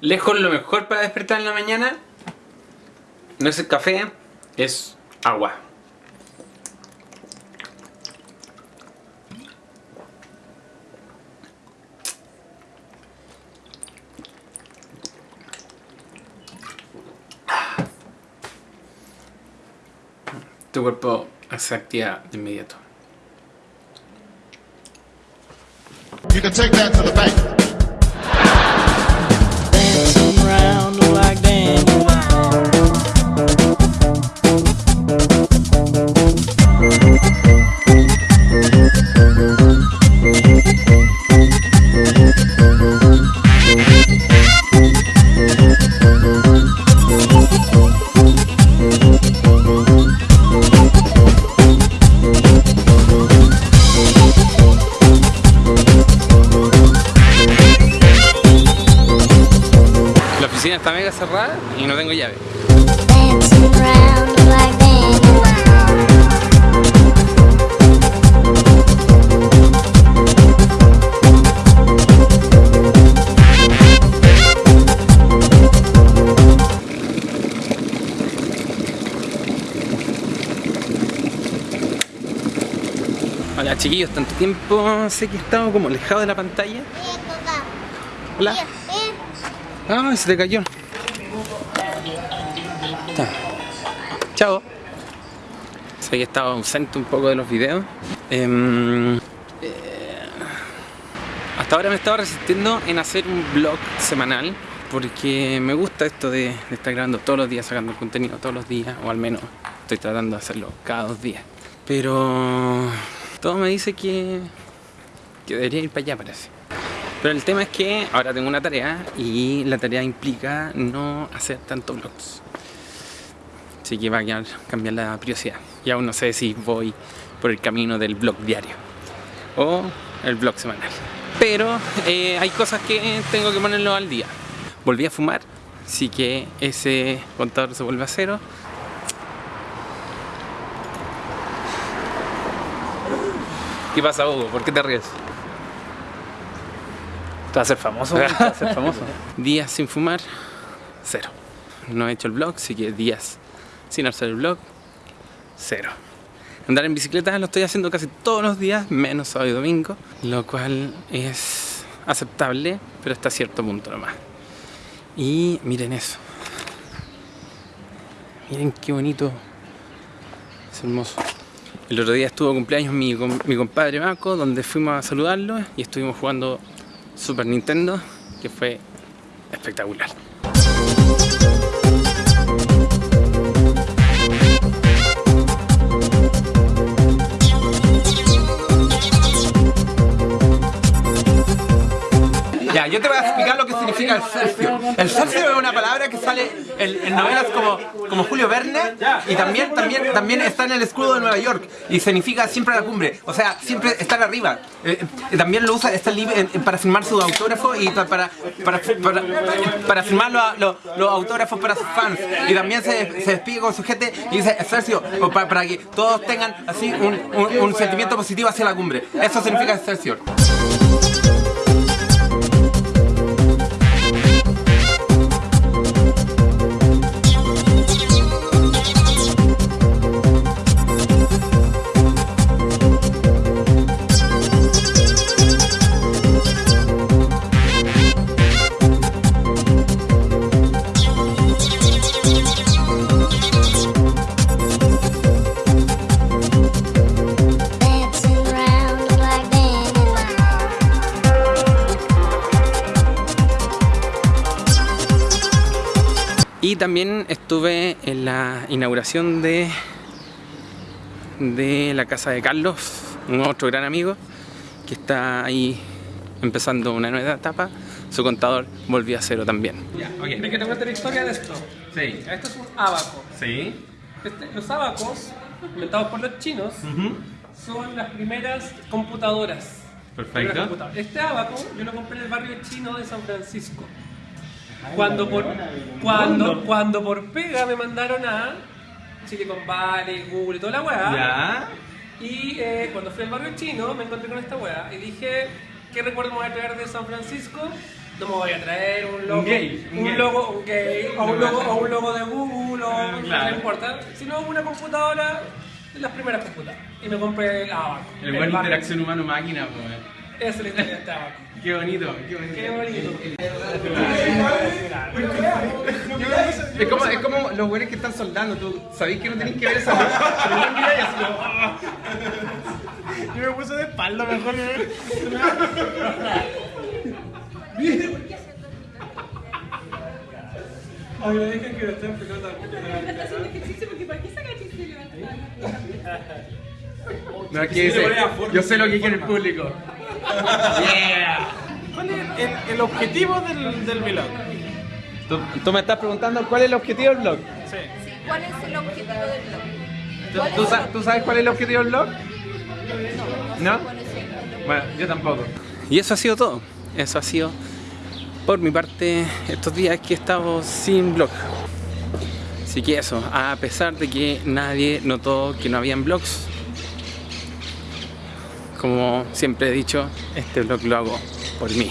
Lejos lo mejor para despertar en la mañana no es el café, es agua. Tu cuerpo se activa de inmediato. You can take that to the bank. Está mega cerrada y no tengo llave. Hola chiquillos, tanto tiempo sé que he estado como alejado de la pantalla. Hola. Ah, se te cayó. Ta. Chao. Sé que he estado ausente un poco de los videos. Em, eh, hasta ahora me he estado resistiendo en hacer un vlog semanal porque me gusta esto de, estar grabando todos los días, sacando contenido todos los días, o al menos estoy tratando de hacerlo cada dos días. Pero todo me dice que debería ir para allá, parece. Pero el tema es que ahora tengo una tarea y la tarea implica no hacer tantos vlogs. Así que va a cambiar la prioridad. Y aún no sé si voy por el camino del vlog diario o el vlog semanal. Pero eh, hay cosas que tengo que ponerlo al día. Volví a fumar, así que ese contador se vuelve a cero. ¿Qué pasa, Hugo? ¿Por qué te ríes? Te vas a ser famoso, güey, te vas a ser famoso. Días sin fumar, cero. No he hecho el vlog, así que días sin hacer el vlog, cero. Andar en bicicleta lo estoy haciendo casi todos los días, menos sábado y domingo, lo cual es aceptable, pero hasta cierto punto nomás. Y miren eso. Miren qué bonito. Es hermoso. El otro día estuvo cumpleaños mi, mi compadre Marco, donde fuimos a saludarlo y estuvimos jugando Super Nintendo, que fue espectacular. Ya, yo te voy a explicar lo que significa el selfie. El selfie es una palabra que sale en, en novelas como, como Julio Verne y también, también, también está en el escudo de Nueva York y significa siempre a la cumbre, o sea, siempre estar arriba. Eh, eh, también lo usa está libre en- en- para firmar su autógrafo y pa- para, para, para, para firmar los, autógrafos para sus fans. Y también se, se despide con su gente y dice Excelsior, o pa- para, que todos tengan así un, un- un sentimiento positivo hacia la cumbre. Eso significa Excelsior. Y también estuve en la inauguración de, de la casa de Carlos, un otro gran amigo, que está ahí empezando una nueva etapa. Su contador volvió a cero también. ¿Quieres que te cuente la historia de esto? Sí. Esto es un abaco. Sí. Este- los abacos, inventados por los chinos, son las primeras computadoras. Perfecto. Primeras computadoras. Este abaco yo lo compré en el barrio chino de San Francisco. Cuando por, cuando, cuando por pega me mandaron a Silicon Valley, Google y toda la weá. Ya. Y eh, cuando fui al barrio chino me encontré con esta weá y dije, ¿qué recuerdo me voy a traer de San Francisco? No me voy a traer un logo, Un gay, un gay. logo, un gay, o un logo, o un logo de Google, o Claro. no importa, sino una computadora de las primeras computadoras. Y me compré el Abaco. El buen interacción humano-máquina, pues. Esa es la historia de Abaco. Qué bonito, qué bonito. Qué bonito. Es como, es como los buenos que están soldando, tú sabéis que no tenéis que ver esa pero no miráis así como, "Ah". Yo me puse de espalda mejor. Agradezcan que lo estén. Está haciendo ejercicio porque ¿para qué saca chiste y levanta la mano? No, aquí dice, yo sé lo que quiere el público. Yeah. ¿Cuál es el, el objetivo del, del vlog? ¿Tú, tú me estás preguntando cuál es el objetivo del blog. Sí, ¿cuál es el objetivo del blog? ¿Tú, ¿Cuál tú es sa- el- tú sabes cuál es el objetivo del blog? ¿No? cuál es el- Bueno, yo tampoco. Y eso ha sido todo. Eso ha sido por mi parte estos días que he estado sin blog. Así que eso, a pesar de que nadie notó que no habían blogs, como siempre he dicho, este blog lo hago por mí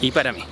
y para mí.